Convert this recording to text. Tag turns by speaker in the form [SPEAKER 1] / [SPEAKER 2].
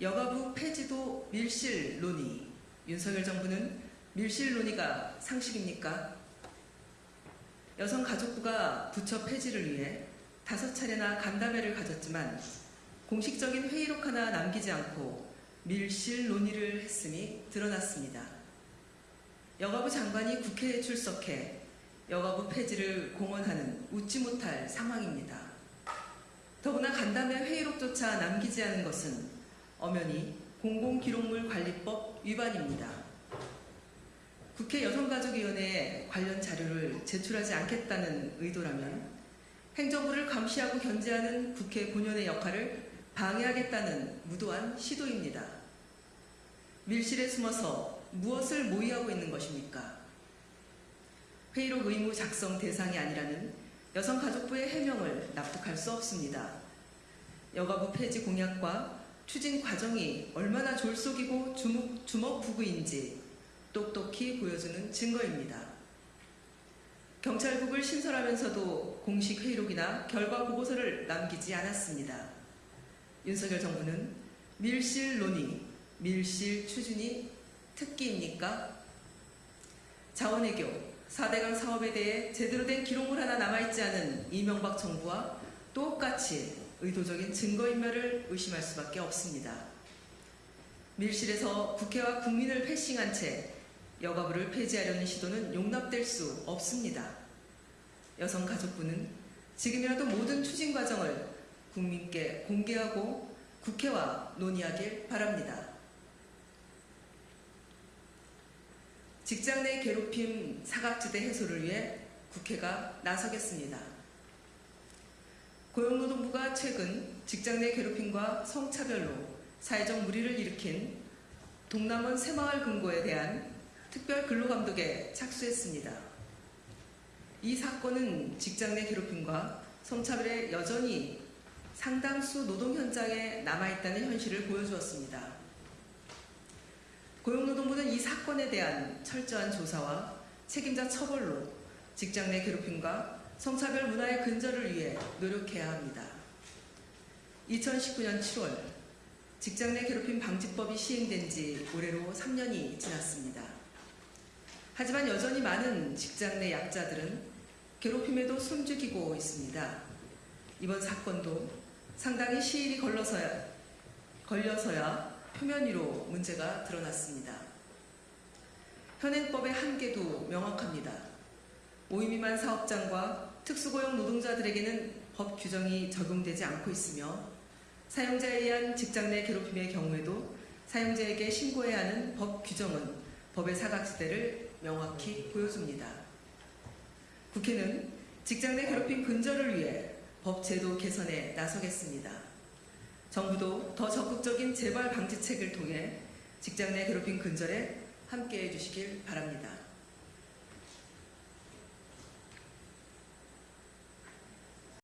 [SPEAKER 1] 여가부 폐지도 밀실 논의. 윤석열 정부는 밀실 논의가 상식입니까? 여성가족부가 부처 폐지를 위해 다섯 차례나 간담회를 가졌지만 공식적인 회의록 하나 남기지 않고 밀실 논의를 했음이 드러났습니다. 여가부 장관이 국회에 출석해 여가부 폐지를 공언하는 웃지 못할 상황입니다. 더구나 간담회 회의록조차 남기지 않은 것은 엄연히 공공기록물 관리법 위반입니다. 국회 여성가족위원회에 관련 자료를 제출하지 않겠다는 의도라면 행정부를 감시하고 견제하는 국회 본연의 역할을 방해하겠다는 무도한 시도입니다. 밀실에 숨어서 무엇을 모의하고 있는 것입니까? 회의록 의무 작성 대상이 아니라는 여성가족부의 해명을 납득할 수 없습니다. 여가부 폐지 공약과 추진 과정이 얼마나 졸속이고 주먹, 주먹부구인지 똑똑히 보여주는 증거입니다. 경찰국을 신설하면서도 공식 회의록이나 결과 보고서를 남기지 않았습니다. 윤석열 정부는 밀실 논의, 밀실 추진이 특기입니까? 자원외교, 4대강 사업에 대해 제대로 된 기록물 하나 남아있지 않은 이명박 정부와 똑같이 의도적인 증거인멸을 의심할 수밖에 없습니다. 밀실에서 국회와 국민을 패싱한 채 여가부를 폐지하려는 시도는 용납될 수 없습니다. 여성가족부는 지금이라도 모든 추진 과정을 국민께 공개하고 국회와 논의하길 바랍니다. 직장 내 괴롭힘 사각지대 해소를 위해 국회가 나서겠습니다. 고용노동부가 최근 직장 내 괴롭힘과 성차별로 사회적 무리를 일으킨 동남원 새마을 금고에 대한 특별 근로감독에 착수했습니다. 이 사건은 직장 내 괴롭힘과 성차별에 여전히 상당수 노동 현장에 남아있다는 현실을 보여주었습니다. 고용노동부는 이 사건에 대한 철저한 조사와 책임자 처벌로 직장 내 괴롭힘과 성차별 문화의 근절을 위해 노력해야 합니다. 2019년 7월 직장 내 괴롭힘 방지법이 시행된 지 올해로 3년이 지났습니다. 하지만 여전히 많은 직장 내 약자들은 괴롭힘에도 숨죽이고 있습니다. 이번 사건도 상당히 시일이 걸러서야, 걸려서야 표면 위로 문제가 드러났습니다. 현행법의 한계도 명확합니다. 5인 미만 사업장과 특수고용 노동자들에게는 법 규정이 적용되지 않고 있으며 사용자에 의한 직장 내 괴롭힘의 경우에도 사용자에게 신고해야 하는 법 규정은 법의 사각지대를 명확히 보여줍니다. 국회는 직장 내 괴롭힘 근절을 위해 법 제도 개선에 나서겠습니다. 정부도 더 적극적인 재발 방지책을 통해 직장 내 괴롭힘 근절에 함께해 주시길 바랍니다.